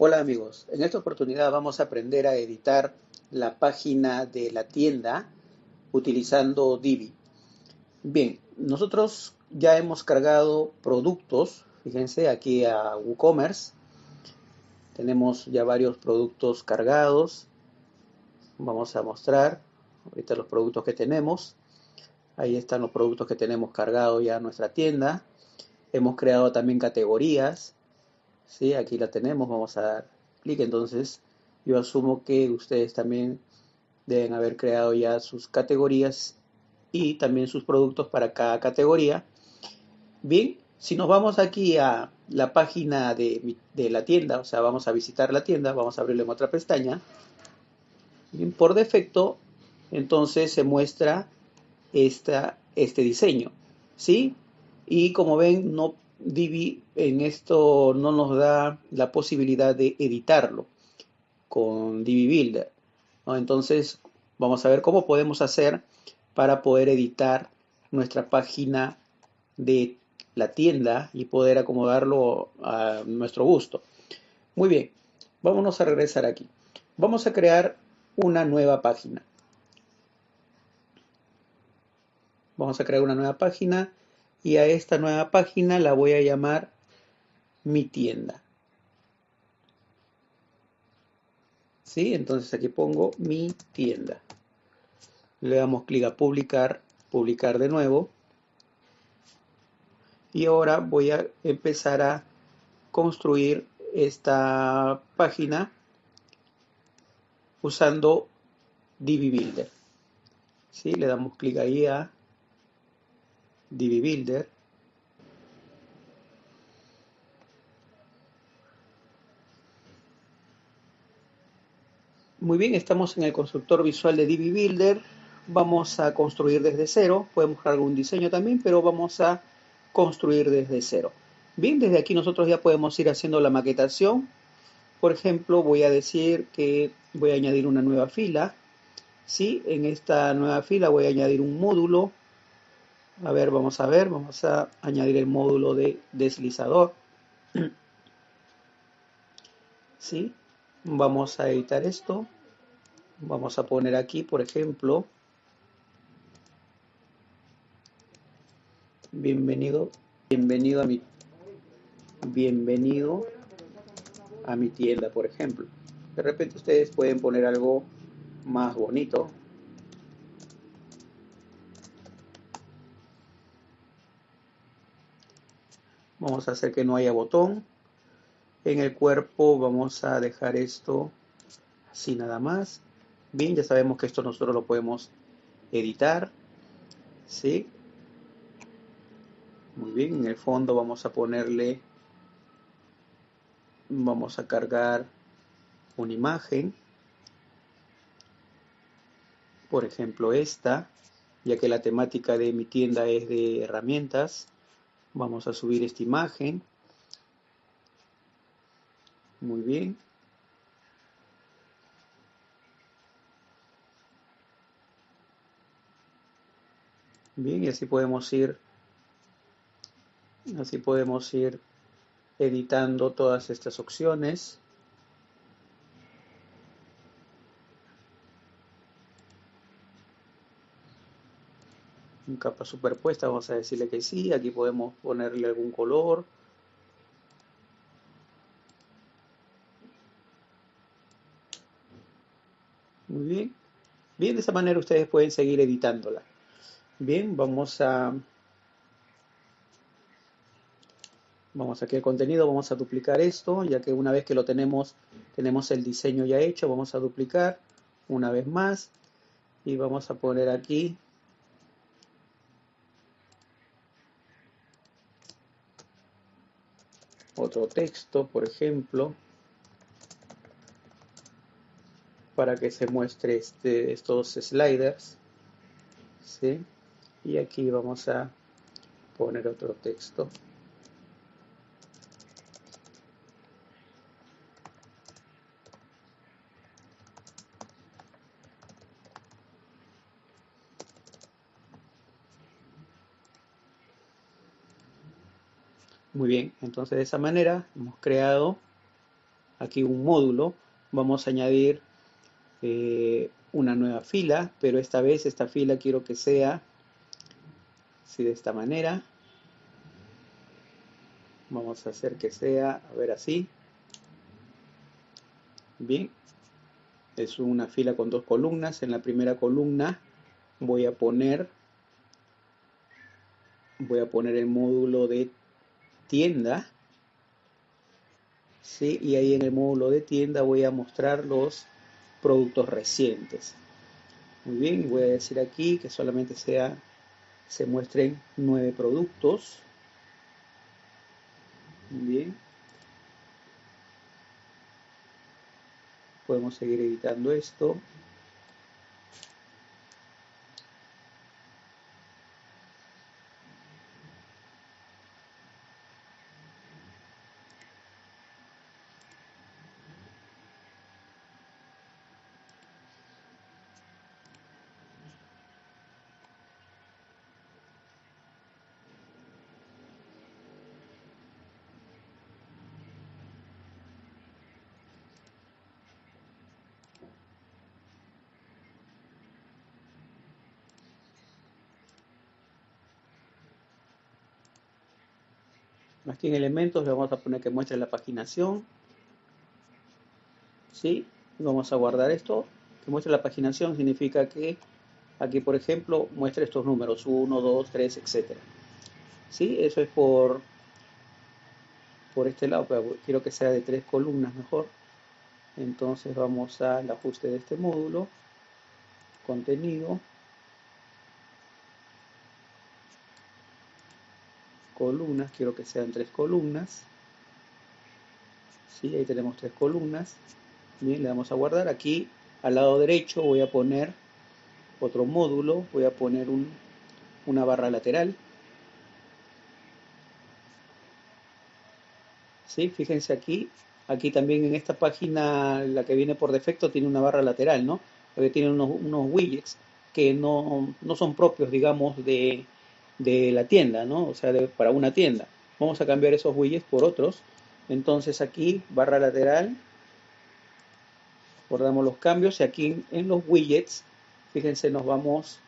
Hola amigos, en esta oportunidad vamos a aprender a editar la página de la tienda utilizando Divi. Bien, nosotros ya hemos cargado productos, fíjense aquí a WooCommerce, tenemos ya varios productos cargados, vamos a mostrar ahorita los productos que tenemos, ahí están los productos que tenemos cargados ya en nuestra tienda, hemos creado también categorías, ¿sí? Aquí la tenemos, vamos a dar clic, entonces yo asumo que ustedes también deben haber creado ya sus categorías y también sus productos para cada categoría. Bien, si nos vamos aquí a la página de, la tienda, o sea, vamos a visitar la tienda, vamos a abrirle en otra pestaña. Bien, por defecto, entonces se muestra esta, este diseño, ¿sí? Y como ven, no Divi en esto no nos da la posibilidad de editarlo con Divi Builder. Entonces vamos a ver cómo podemos hacer para poder editar nuestra página de la tienda y poder acomodarlo a nuestro gusto. Muy bien, vámonos a regresar aquí. Vamos a crear una nueva página. Vamos a crear una nueva página y a esta nueva página la voy a llamar mi tienda. ¿Sí? Entonces aquí pongo mi tienda. Le damos clic a publicar, publicar de nuevo. Y ahora voy a empezar a construir esta página usando Divi Builder. ¿Sí? Le damos clic ahí a Divi Builder. Muy bien, estamos en el constructor visual de Divi Builder. Vamos a construir desde cero. Podemos buscar algún diseño también, pero vamos a construir desde cero. Bien, desde aquí nosotros ya podemos ir haciendo la maquetación. Por ejemplo, voy a decir que voy a añadir una nueva fila. ¿sí? En esta nueva fila voy a añadir un módulo a ver, vamos a ver, vamos a añadir el módulo de deslizador. ¿Sí? Vamos a editar esto. Vamos a poner aquí, por ejemplo, bienvenido, bienvenido a mi bienvenido a mi tienda, por ejemplo. De repente ustedes pueden poner algo más bonito, Vamos a hacer que no haya botón. En el cuerpo vamos a dejar esto así nada más. Bien, ya sabemos que esto nosotros lo podemos editar. ¿Sí? Muy bien, en el fondo vamos a ponerle, vamos a cargar una imagen. Por ejemplo esta, ya que la temática de mi tienda es de herramientas. Vamos a subir esta imagen. Muy bien. Bien, y así podemos ir, así podemos ir editando todas estas opciones. Capa superpuesta, vamos a decirle que sí, aquí podemos ponerle algún color. Muy bien. Bien, de esa manera ustedes pueden seguir editándola. Bien, vamos a... Vamos aquí al contenido, vamos a duplicar esto, ya que una vez que lo tenemos, tenemos el diseño ya hecho, vamos a duplicar una vez más y vamos a poner aquí otro texto, por ejemplo, para que se muestre este, estos sliders. ¿sí? Y aquí vamos a poner otro texto. Muy bien, entonces de esa manera hemos creado aquí un módulo, vamos a añadir eh, una nueva fila, pero esta vez esta fila quiero que sea así de esta manera. Vamos a hacer que sea, a ver así. Bien, es una fila con dos columnas. En la primera columna voy a poner voy a poner el módulo de tienda ¿sí? y ahí en el módulo de tienda voy a mostrar los productos recientes. Muy bien voy a decir aquí que solamente sea se muestren nueve productos. Muy bien. Podemos seguir editando esto Aquí en elementos le vamos a poner que muestre la paginación. ¿Sí? Vamos a guardar esto. Que muestre la paginación significa que aquí, por ejemplo, muestre estos números. 1, 2, 3, etc. ¿Sí? Eso es por, por este lado. Pero quiero que sea de tres columnas mejor. Entonces vamos al ajuste de este módulo. Contenido. Columnas, quiero que sean tres columnas. ¿Sí? Ahí tenemos tres columnas. Bien, le damos a guardar. Aquí al lado derecho voy a poner otro módulo, voy a poner un, una barra lateral. ¿Sí? Fíjense aquí, aquí también en esta página, la que viene por defecto, tiene una barra lateral, ¿no? Porque tiene unos, unos widgets que no, no son propios, digamos, de, de la tienda, ¿no? O sea, para una tienda. Vamos a cambiar esos widgets por otros. Entonces aquí, barra lateral, guardamos los cambios. Y aquí en los widgets, fíjense, nos vamos,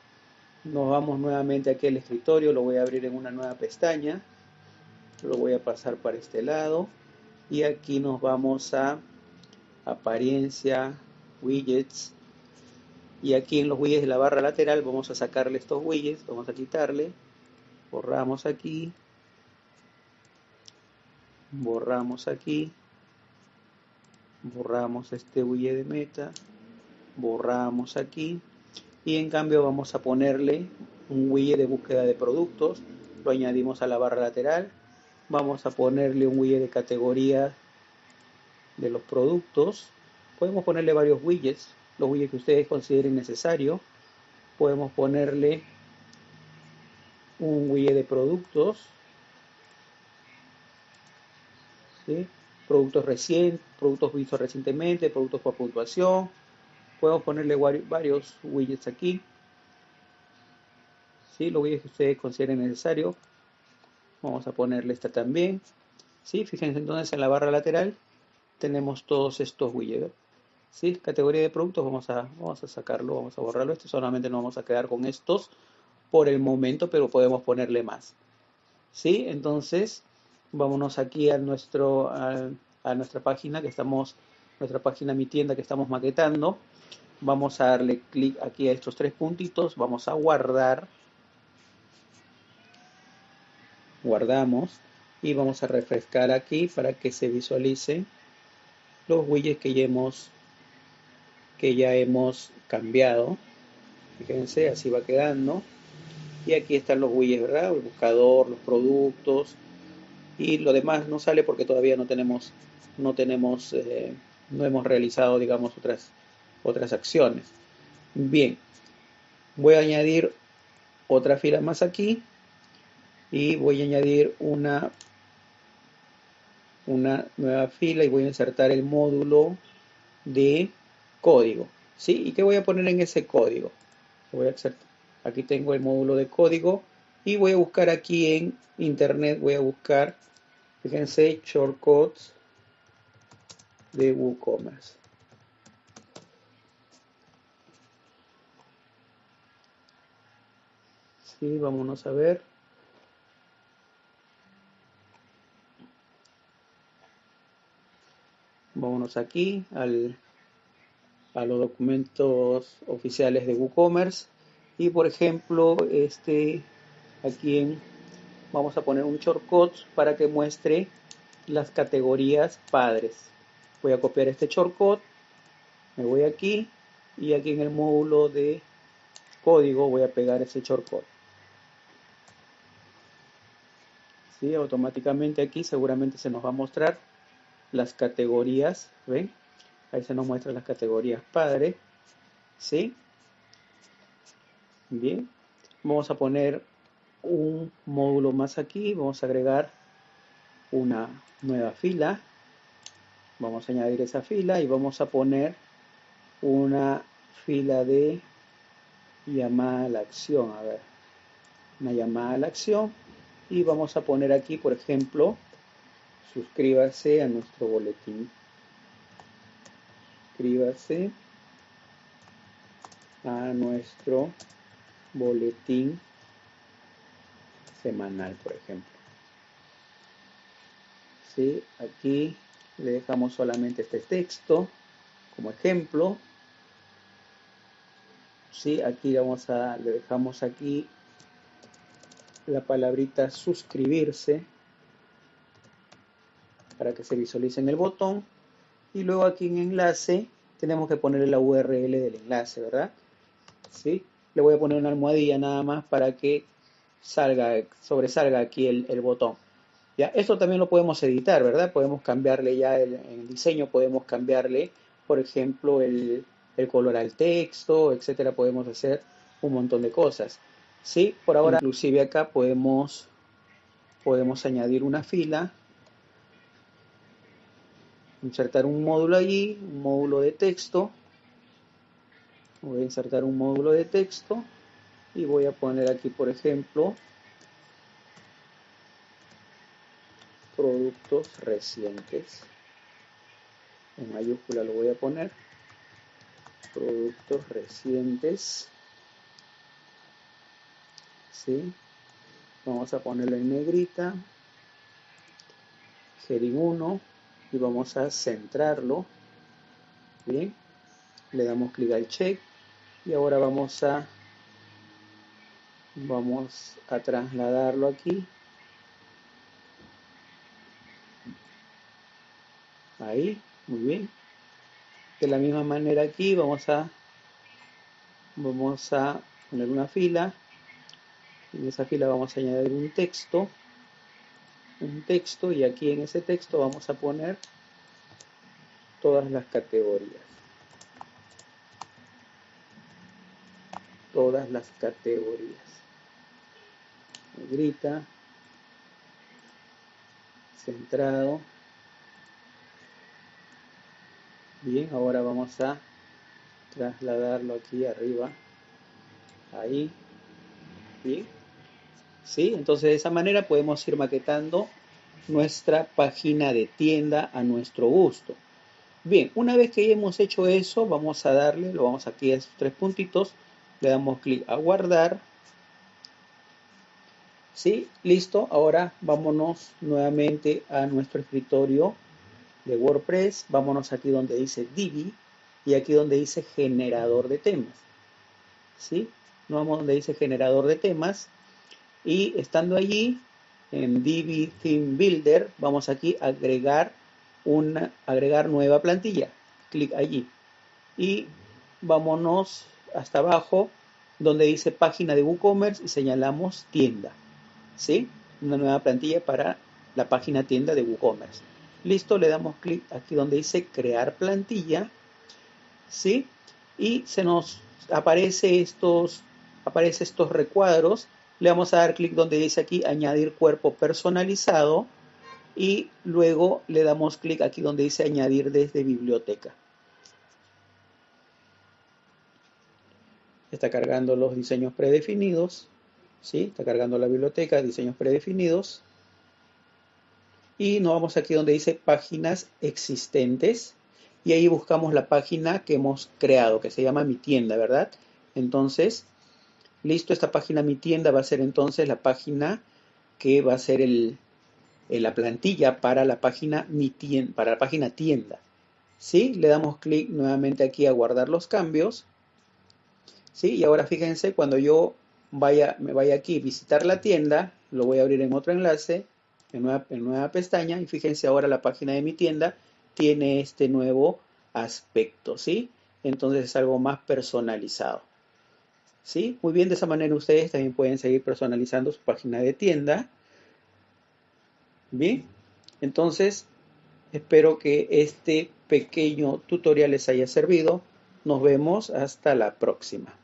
nos vamos nuevamente aquí al escritorio, lo voy a abrir en una nueva pestaña, lo voy a pasar para este lado. Y aquí nos vamos a apariencia, widgets. Y aquí en los widgets de la barra lateral vamos a sacarle estos widgets, vamos a quitarle borramos aquí, borramos aquí, borramos este bulle de meta, borramos aquí. Y en cambio vamos a ponerle un widget de búsqueda de productos, lo añadimos a la barra lateral, vamos a ponerle un widget de categoría de los productos, podemos ponerle varios widgets, los widgets que ustedes consideren necesario, podemos ponerle un widget de productos, productos recientes, productos vistos recientemente, productos por puntuación. Podemos ponerle varios widgets aquí. ¿sí? Los widgets que ustedes consideren necesario. Vamos a ponerle esta también. ¿sí? Fíjense entonces en la barra lateral tenemos todos estos widgets. ¿sí? Categoría de productos, vamos a, vamos a sacarlo, vamos a borrarlo. Este solamente nos vamos a quedar con estos por el momento, pero podemos ponerle más. ¿Sí? Entonces, vámonos aquí a, nuestro, a, nuestra página que estamos, nuestra página Mi Tienda que estamos maquetando. Vamos a darle clic aquí a estos tres puntitos, vamos a guardar. Guardamos y vamos a refrescar aquí para que se visualicen los widgets que ya hemos que ya hemos cambiado. Fíjense, así va quedando. Y aquí están los widgets, ¿verdad? El buscador, los productos. Y lo demás no sale porque todavía no tenemos, no tenemos, eh, no hemos realizado, digamos, otras, otras acciones. Bien, voy a añadir otra fila más aquí y voy a añadir una, una nueva fila y voy a insertar el módulo de código. ¿Sí? ¿Y qué voy a poner en ese código? Voy a insertar Aquí tengo el módulo de código y voy a buscar aquí en internet, voy a buscar, fíjense, shortcuts de WooCommerce. Sí, vámonos a ver. Vámonos aquí al, a los documentos oficiales de WooCommerce y por ejemplo este aquí en, vamos a poner un shortcut para que muestre las categorías padres. Voy a copiar este shortcut, me voy aquí y aquí en el módulo de código voy a pegar ese shortcut. ¿Sí? Automáticamente aquí seguramente se nos va a mostrar las categorías, ¿ven? Ahí se nos muestran las categorías padre, ¿sí? Bien, vamos a poner un módulo más aquí, vamos a agregar una nueva fila, vamos a añadir esa fila y vamos a poner una fila de llamada a la acción, a ver, una llamada a la acción. Y vamos a poner aquí, por ejemplo, suscríbase a nuestro boletín. Suscríbase a nuestro boletín semanal, por ejemplo. ¿Sí? Aquí le dejamos solamente este texto como ejemplo. ¿Sí? Aquí vamos a, le dejamos aquí la palabrita suscribirse para que se visualice en el botón. Y luego aquí en enlace tenemos que ponerle la URL del enlace, ¿verdad? ¿Sí? Voy a poner una almohadilla nada más para que salga, sobresalga aquí el, botón. ¿Ya? Esto también lo podemos editar, ¿verdad? Podemos cambiarle ya el, el diseño, podemos cambiarle, por ejemplo, el, el color al texto, etcétera. Podemos hacer un montón de cosas. ¿Sí? Por ahora, inclusive acá podemos, podemos añadir una fila insertar un módulo allí, un módulo de texto. Voy a insertar un módulo de texto y voy a poner aquí, por ejemplo, productos recientes. En mayúscula lo voy a poner. Productos recientes. ¿Sí? Vamos a ponerlo en negrita. Heading 1 y vamos a centrarlo. Bien, le damos clic al check y ahora vamos a vamos a trasladarlo aquí. Ahí, muy bien. De la misma manera aquí vamos a vamos a poner una fila. En esa fila vamos a añadir un texto un texto y aquí en ese texto vamos a poner todas las categorías. Todas las categorías. Negrita, centrado. Bien, ahora vamos a trasladarlo aquí arriba. Ahí. Bien. ¿sí? Entonces de esa manera podemos ir maquetando nuestra página de tienda a nuestro gusto. Bien, una vez que ya hemos hecho eso, vamos a darle, lo vamos aquí a estos tres puntitos, le damos clic a guardar. ¿Sí? Listo. Ahora vámonos nuevamente a nuestro escritorio de WordPress. Vámonos aquí donde dice Divi y aquí donde dice generador de temas. ¿Sí? vamos donde dice generador de temas y estando allí en Divi Theme Builder vamos aquí a agregar una agregar nueva plantilla clic allí y vámonos hasta abajo donde dice página de WooCommerce y señalamos tienda ¿sí? una nueva plantilla para la página tienda de WooCommerce listo le damos clic aquí donde dice crear plantilla ¿sí? y se nos aparece estos aparece estos recuadros le vamos a dar clic donde dice aquí añadir cuerpo personalizado y luego le damos clic aquí donde dice añadir desde biblioteca. Está cargando los diseños predefinidos. ¿sí? Está cargando la biblioteca, diseños predefinidos. Y nos vamos aquí donde dice páginas existentes. y ahí buscamos la página que hemos creado, que se llama Mi Tienda, ¿verdad? Entonces, listo, esta página Mi Tienda va a ser entonces la página que va a ser el, la plantilla para la página Mi Tienda, para la página Tienda. ¿Sí? Le damos clic nuevamente aquí a guardar los cambios. ¿Sí? Y ahora fíjense, cuando yo vaya, me vaya aquí a visitar la tienda, lo voy a abrir en otro enlace, en nueva, en nueva pestaña, y fíjense ahora la página de mi tienda tiene este nuevo aspecto, ¿sí? Entonces es algo más personalizado. ¿Sí? Muy bien, de esa manera ustedes también pueden seguir personalizando su página de tienda. Bien, entonces espero que este pequeño tutorial les haya servido. Nos vemos hasta la próxima.